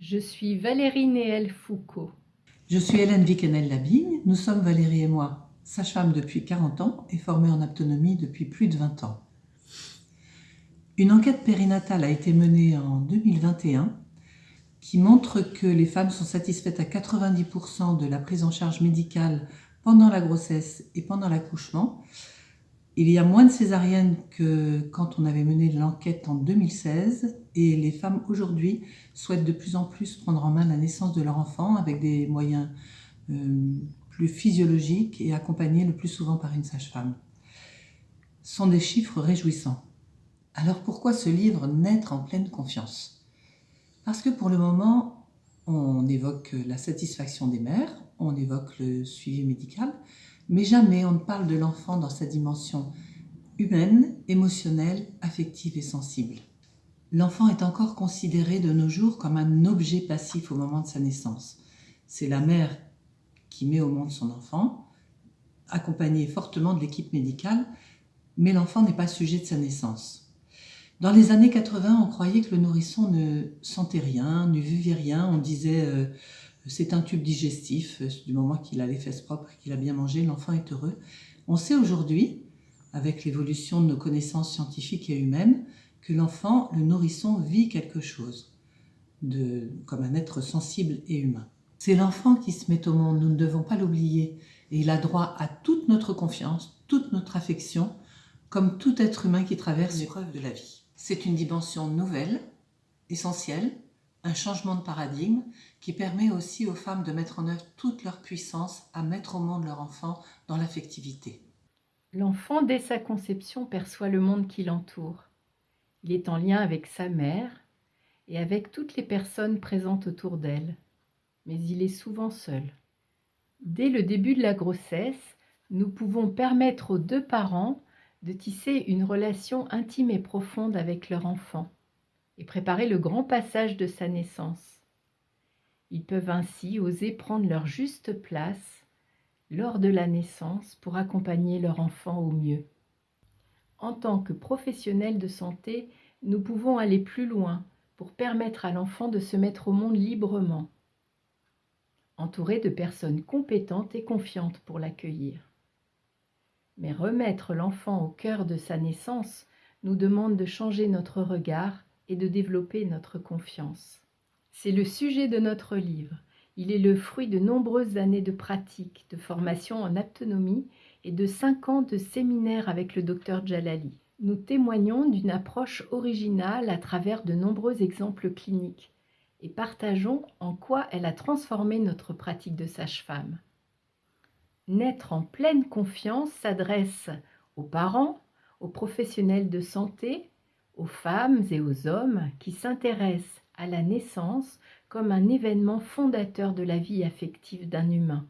Je suis Valérie Néel Foucault. Je suis Hélène Viquenel-Labigne. Nous sommes Valérie et moi, sage-femme depuis 40 ans et formée en autonomie depuis plus de 20 ans. Une enquête périnatale a été menée en 2021 qui montre que les femmes sont satisfaites à 90% de la prise en charge médicale pendant la grossesse et pendant l'accouchement il y a moins de césariennes que quand on avait mené l'enquête en 2016 et les femmes aujourd'hui souhaitent de plus en plus prendre en main la naissance de leur enfant avec des moyens euh, plus physiologiques et accompagnés le plus souvent par une sage-femme. Ce sont des chiffres réjouissants. Alors pourquoi ce livre Naître en pleine confiance? Parce que pour le moment, on évoque la satisfaction des mères, on évoque le suivi médical, mais jamais on ne parle de l'enfant dans sa dimension humaine, émotionnelle, affective et sensible. L'enfant est encore considéré de nos jours comme un objet passif au moment de sa naissance. C'est la mère qui met au monde son enfant, accompagnée fortement de l'équipe médicale, mais l'enfant n'est pas sujet de sa naissance. Dans les années 80, on croyait que le nourrisson ne sentait rien, ne vivait rien. On disait euh, c'est un tube digestif, euh, du moment qu'il a les fesses propres, qu'il a bien mangé, l'enfant est heureux. On sait aujourd'hui, avec l'évolution de nos connaissances scientifiques et humaines, que l'enfant, le nourrisson, vit quelque chose, de, comme un être sensible et humain. C'est l'enfant qui se met au monde, nous ne devons pas l'oublier, et il a droit à toute notre confiance, toute notre affection, comme tout être humain qui traverse l'épreuve de la vie. C'est une dimension nouvelle, essentielle, un changement de paradigme qui permet aussi aux femmes de mettre en œuvre toute leur puissance à mettre au monde leur enfant dans l'affectivité. L'enfant, dès sa conception, perçoit le monde qui l'entoure. Il est en lien avec sa mère et avec toutes les personnes présentes autour d'elle, mais il est souvent seul. Dès le début de la grossesse, nous pouvons permettre aux deux parents de tisser une relation intime et profonde avec leur enfant et préparer le grand passage de sa naissance. Ils peuvent ainsi oser prendre leur juste place lors de la naissance pour accompagner leur enfant au mieux. En tant que professionnels de santé, nous pouvons aller plus loin pour permettre à l'enfant de se mettre au monde librement, entouré de personnes compétentes et confiantes pour l'accueillir. Mais remettre l'enfant au cœur de sa naissance nous demande de changer notre regard et de développer notre confiance. C'est le sujet de notre livre. Il est le fruit de nombreuses années de pratique, de formation en autonomie et de cinq ans de séminaire avec le docteur Jalali. Nous témoignons d'une approche originale à travers de nombreux exemples cliniques et partageons en quoi elle a transformé notre pratique de sage-femme. Naître en pleine confiance s'adresse aux parents, aux professionnels de santé, aux femmes et aux hommes qui s'intéressent à la naissance comme un événement fondateur de la vie affective d'un humain.